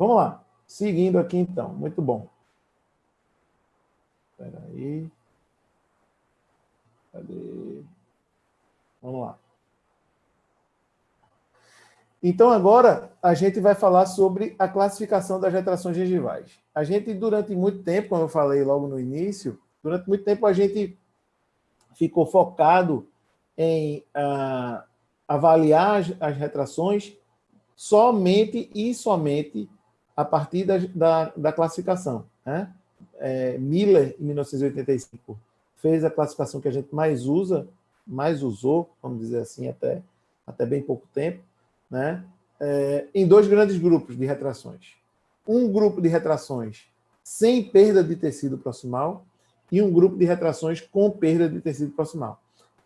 Vamos lá. Seguindo aqui, então. Muito bom. Espera aí. Cadê? Vamos lá. Então, agora, a gente vai falar sobre a classificação das retrações gengivais. A gente, durante muito tempo, como eu falei logo no início, durante muito tempo a gente ficou focado em uh, avaliar as, as, retrações somente e somente a partir da, da, da classificação. Né? É, Miller, em 1985, fez a classificação que a gente mais usa, mais usou, vamos dizer assim, até, até bem pouco tempo, né? É, em dois grandes grupos de retrações. Um grupo de retrações sem perda de tecido proximal e um grupo de retrações com perda de tecido proximal.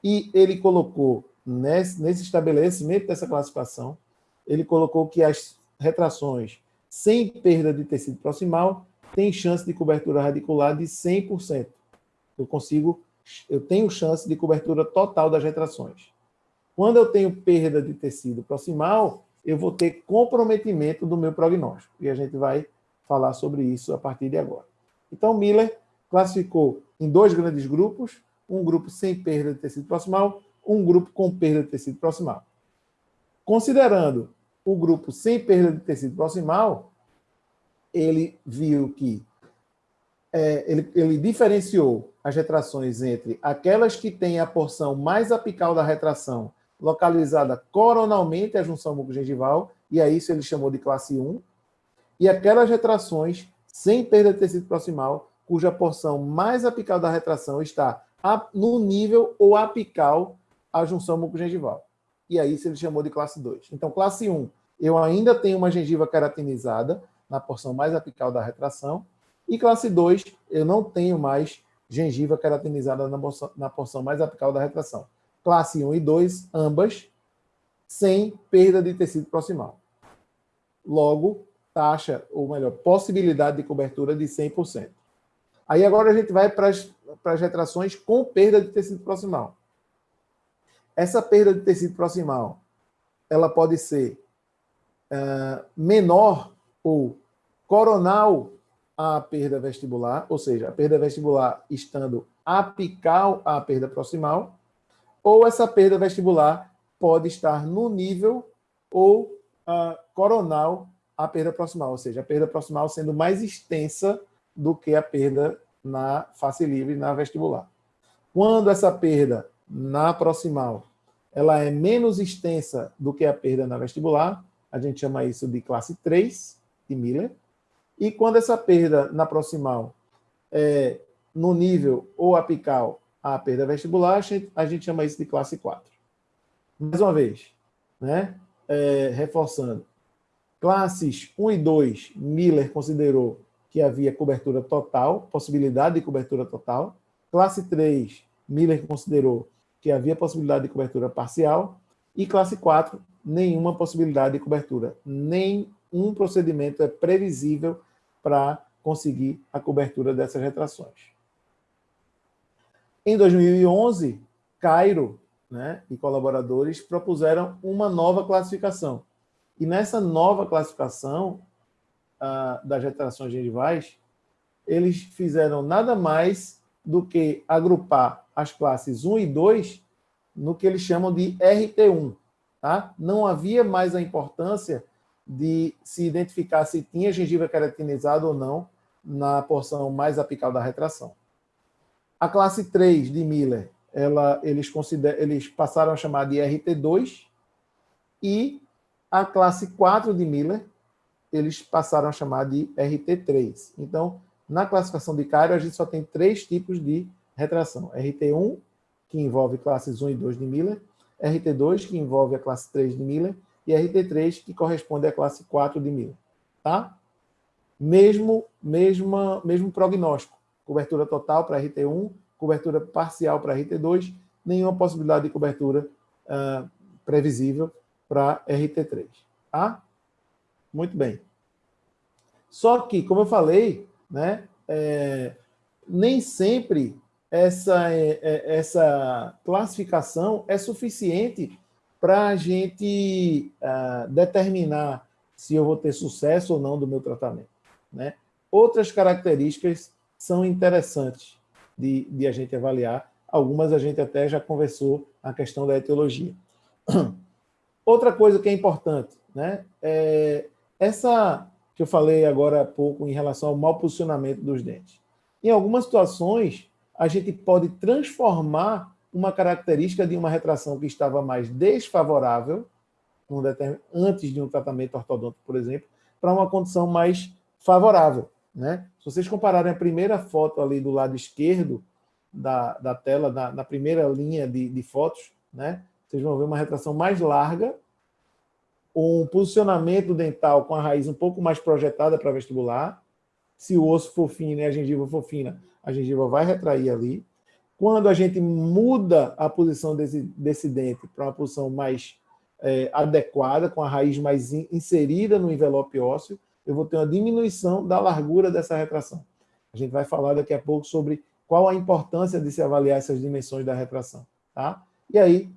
E ele colocou, nesse, nesse estabelecimento dessa classificação, ele colocou que as retrações sem perda de tecido proximal têm chance de cobertura radicular de 100%. Eu consigo, eu tenho chance de cobertura total das retrações. Quando eu tenho perda de tecido proximal, eu vou ter comprometimento do meu prognóstico. E a gente vai falar sobre isso a partir de agora. Então, Miller classificou em dois grandes grupos, um grupo sem perda de tecido proximal, um grupo com perda de tecido proximal. Considerando o grupo sem perda de tecido proximal, ele viu que é, ele, ele diferenciou as retrações entre aquelas que têm a porção mais apical da retração localizada coronalmente à junção mucogengival, e a isso ele chamou de classe 1, e aquelas retrações sem perda de tecido proximal, cuja porção mais apical da retração está no nível ou apical à junção mucogengival. E aí isso ele chamou de classe 2. Então, classe 1, eu ainda tenho uma gengiva keratinizada na porção mais apical da retração, e classe 2, eu não tenho mais gengiva keratinizada na porção, na porção mais apical da retração. Classe 1 e 2, ambas, sem perda de tecido proximal. Logo, taxa, ou melhor, possibilidade de cobertura de 100%. Aí agora a gente vai para as, para as retrações com perda de tecido proximal. Essa perda de tecido proximal, ela pode ser uh, menor ou coronal à perda vestibular, ou seja, a perda vestibular estando apical à perda proximal, ou essa perda vestibular pode estar no nível ou uh, coronal a perda proximal, ou seja, a perda proximal sendo mais extensa do que a perda na face livre, na vestibular. Quando essa perda na proximal ela é menos extensa do que a perda na vestibular, a gente chama isso de classe 3, de Miller. E quando essa perda na proximal é no nível ou apical à perda vestibular, a gente, chama isso de classe 4. Mais uma vez, né? É, reforçando, Classes 1 e 2, Miller considerou que havia cobertura total, possibilidade de cobertura total. Classe 3, Miller considerou que havia possibilidade de cobertura parcial. E classe 4, nenhuma possibilidade de cobertura. Nenhum procedimento é previsível para conseguir a cobertura dessas retrações. Em 2011, Cairo né, e colaboradores propuseram uma nova classificação, e nessa nova classificação das retrações gengivais, eles fizeram nada mais do que agrupar as classes 1 e 2 no que eles chamam de RT1. Tá? Não havia mais a importância de se identificar se tinha gengiva keratinizada ou não na porção mais apical da retração. A classe 3 de Miller, ela, eles, eles passaram a chamar de RT2 e a classe 4 de Miller, eles passaram a chamar de RT3. Então, na classificação de Cairo, a gente só tem três tipos de retração. RT1, que envolve classes 1 e 2 de Miller, RT2, que envolve a classe 3 de Miller, e RT3, que corresponde à classe 4 de Miller. Tá? Mesmo, mesma, mesmo prognóstico. Cobertura total para RT1, cobertura parcial para RT2, nenhuma possibilidade de cobertura uh, previsível para RT3. Tá? Muito bem. Só que, como eu falei, né, é, nem sempre essa, é, é essa classificação é suficiente para a gente uh, determinar se eu vou ter sucesso ou não do meu tratamento. Né? Outras características são interessantes de, de a gente avaliar, algumas a gente até já conversou na questão da etiologia. Outra coisa que é importante, né, é essa que eu falei agora há pouco em relação ao mau posicionamento dos dentes. Em algumas situações, a gente pode transformar uma característica de uma retração que estava mais desfavorável, antes de um tratamento ortodôntico, por exemplo, para uma condição mais favorável. Né? Se vocês compararem a primeira foto ali do lado esquerdo da, da tela, na, na primeira linha de, de fotos, né? vocês vão ver uma retração mais larga, um posicionamento dental com a raiz um pouco mais projetada para vestibular. Se o osso for fino e a gengiva for fina, a gengiva vai retrair ali. Quando a gente muda a posição desse, dente para uma posição mais é, adequada, com a raiz mais in, inserida no envelope ósseo, eu vou ter uma diminuição da largura dessa retração. A gente vai falar daqui a pouco sobre qual a importância de se avaliar essas dimensões da retração. Tá? E aí,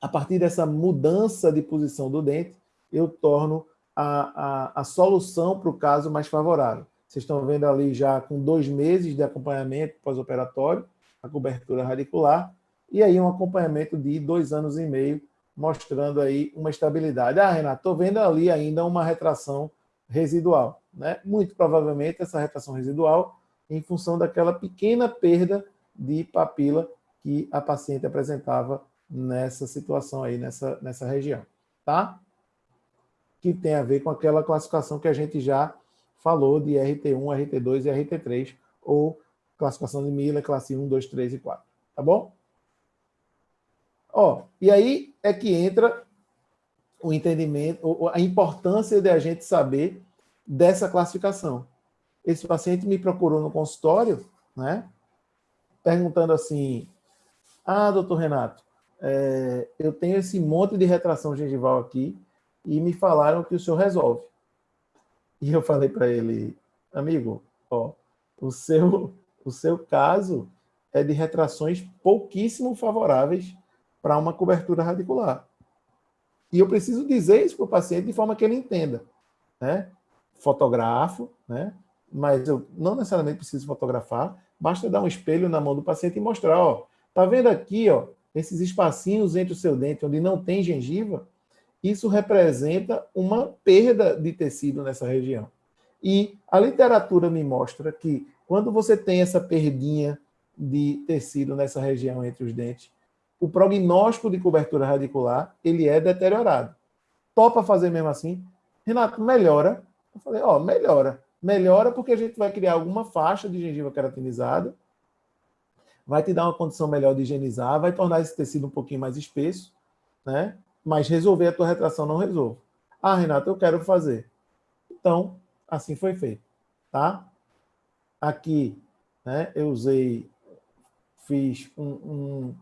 a partir dessa mudança de posição do dente, eu torno a, a, a solução para o caso mais favorável. Vocês estão vendo ali já com dois meses de acompanhamento pós-operatório, a cobertura radicular, e aí um acompanhamento de dois anos e meio, mostrando aí uma estabilidade. Ah, Renato, estou vendo ali ainda uma retração residual. Né? Muito provavelmente essa retração residual em função daquela pequena perda de papila que a paciente apresentava nessa situação aí, nessa, nessa região, tá? Que tem a ver com aquela classificação que a gente já falou de RT1, RT2 e RT3, ou classificação de Miller, classe 1, 2, 3 e 4, tá bom? Ó, e aí é que entra o entendimento, a importância de a gente saber dessa classificação. Esse paciente me procurou no consultório, né, perguntando assim, ah, doutor Renato, é, eu tenho esse monte de retração gengival aqui e me falaram que o senhor resolve. E eu falei para ele, amigo, ó, o seu, o seu caso é de retrações pouquíssimo favoráveis para uma cobertura radicular. E eu preciso dizer isso para o paciente de forma que ele entenda. Né? Fotografo, né? mas eu não necessariamente preciso fotografar, basta dar um espelho na mão do paciente e mostrar, ó, tá vendo aqui, ó, esses espacinhos entre o seu dente onde não tem gengiva, isso representa uma perda de tecido nessa região. E a literatura me mostra que quando você tem essa perdinha de tecido nessa região entre os dentes, o prognóstico de cobertura radicular ele é deteriorado. Topa fazer mesmo assim? Renato, melhora? Eu falei, ó, melhora. Melhora porque a gente vai criar alguma faixa de gengiva keratinizada, vai te dar uma condição melhor de higienizar, vai tornar esse tecido um pouquinho mais espesso, né? Mas resolver a tua retração não resolve. Ah, Renato, eu quero fazer. Então, assim foi feito, tá? Aqui, né, eu usei, fiz um, um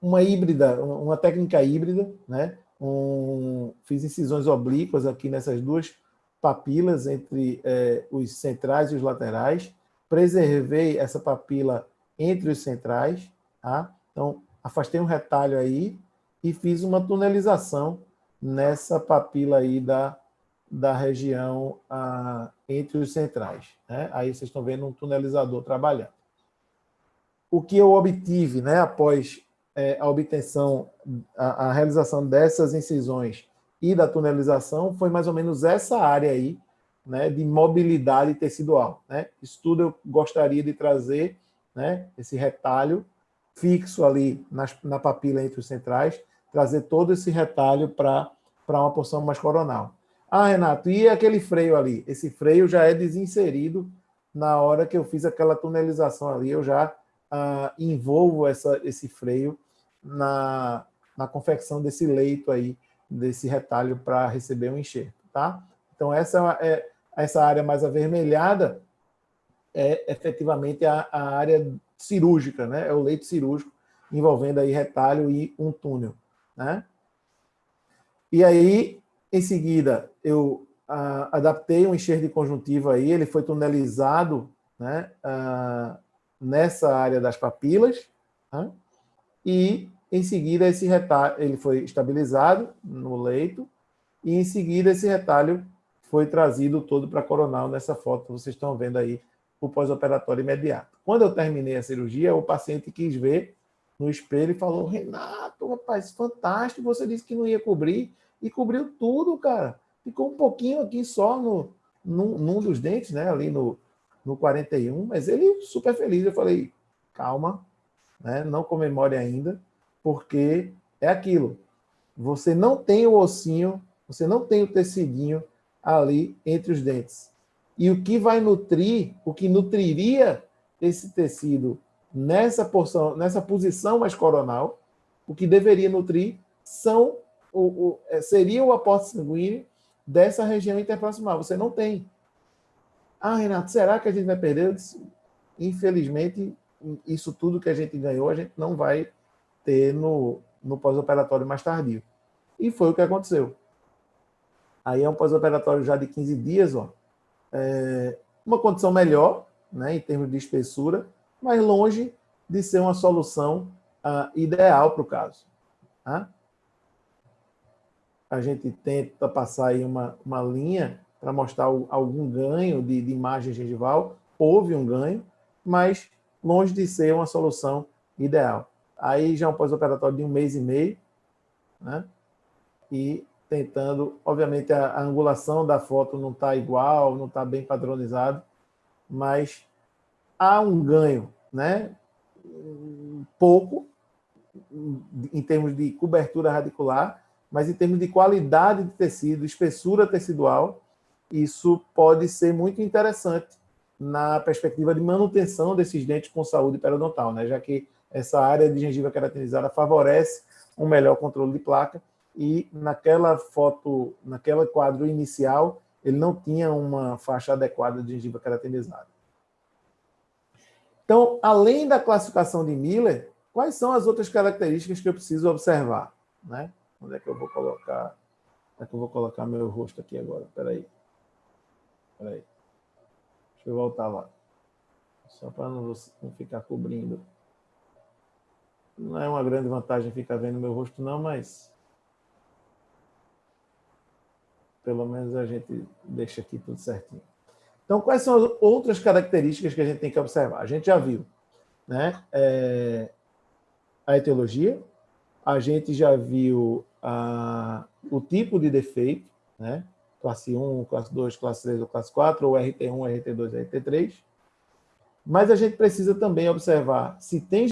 uma híbrida, uma técnica híbrida, né? Um, fiz incisões oblíquas aqui nessas duas papilas entre é, os centrais e os laterais, preservei essa papila entre os centrais, tá? Então, afastei um retalho aí e fiz uma tunelização nessa papila aí da, da região ah, entre os centrais. Né? Aí vocês estão vendo um tunelizador trabalhando. O que eu obtive né, após é, a obtenção, a, a, realização dessas incisões e da tunelização foi mais ou menos essa área aí, né, de mobilidade tecidual. Né? Isso tudo eu gostaria de trazer, né, esse retalho fixo ali nas, na papila entre os centrais, trazer todo esse retalho para uma porção mais coronal. Ah, Renato, e aquele freio ali? Esse freio já é desinserido na hora que eu fiz aquela tunelização ali, eu já ah, envolvo essa, esse freio na, na confecção desse leito aí, desse retalho para receber um enxerto, tá? Então, essa, é, essa área mais avermelhada é efetivamente a, a área cirúrgica, né? É o leito cirúrgico envolvendo aí retalho e um túnel, né? E aí, em seguida, eu ah, adaptei um enxerto de conjuntiva aí, ele foi tunelizado, né? Ah, nessa área das papilas, né? e em seguida esse retalho ele foi estabilizado no leito e em seguida esse retalho foi trazido todo para coronal nessa foto, vocês estão vendo aí o pós-operatório imediato. Quando eu terminei a cirurgia, o paciente quis ver no espelho e falou, Renato, rapaz, fantástico, você disse que não ia cobrir, e cobriu tudo, cara. Ficou um pouquinho aqui só no, num, num dos dentes, né, ali no, no 41, mas ele super feliz. Eu falei, calma, né, não comemore ainda, porque é aquilo. Você não tem o ossinho, você não tem o tecidinho ali entre os dentes. E o que vai nutrir, o que nutriria esse tecido nessa porção, nessa posição mais coronal, o que deveria nutrir são o, o, é, seria o aporte sanguíneo dessa região interproximal. Você não tem. Ah, Renato, será que a gente vai perder? Infelizmente, isso tudo que a gente ganhou, a gente não vai ter no, no pós-operatório mais tardio. E foi o que aconteceu. Aí é um pós-operatório já de 15 dias, ó. É uma condição melhor, né, em termos de espessura, mas longe de ser uma solução uh, ideal para o caso. Tá? A gente tenta passar aí uma, uma linha para mostrar algum ganho de, de imagem gengival. Houve um ganho, mas longe de ser uma solução ideal. Aí já é um pós-operatório de um mês e meio, né? e tentando, obviamente a, a angulação da foto não está igual, não está bem padronizado, mas há um ganho, né? pouco, em termos de cobertura radicular, mas em termos de qualidade de tecido, espessura tecidual, isso pode ser muito interessante na perspectiva de manutenção desses dentes com saúde periodontal, né? já que essa área de gengiva queratinizada favorece um melhor controle de placa e naquela foto, naquela quadro inicial, ele não tinha uma faixa adequada de gengiva queratinizada. Então, além da classificação de Miller, quais são as outras características que eu preciso observar? Né? Onde é que eu vou colocar? Onde é que eu vou colocar meu rosto aqui agora? Espera aí. Espera aí. Deixa eu voltar lá. Só para não, não ficar cobrindo. Não é uma grande vantagem ficar vendo meu rosto, não, mas pelo menos a gente deixa aqui tudo certinho. Então, quais são as outras características que a gente tem que observar? A gente já viu né? É, a etiologia, a gente já viu a, o tipo de defeito, né? classe 1, classe 2, classe 3 ou classe 4, ou RT1, RT2, RT3. Mas a gente precisa também observar se tem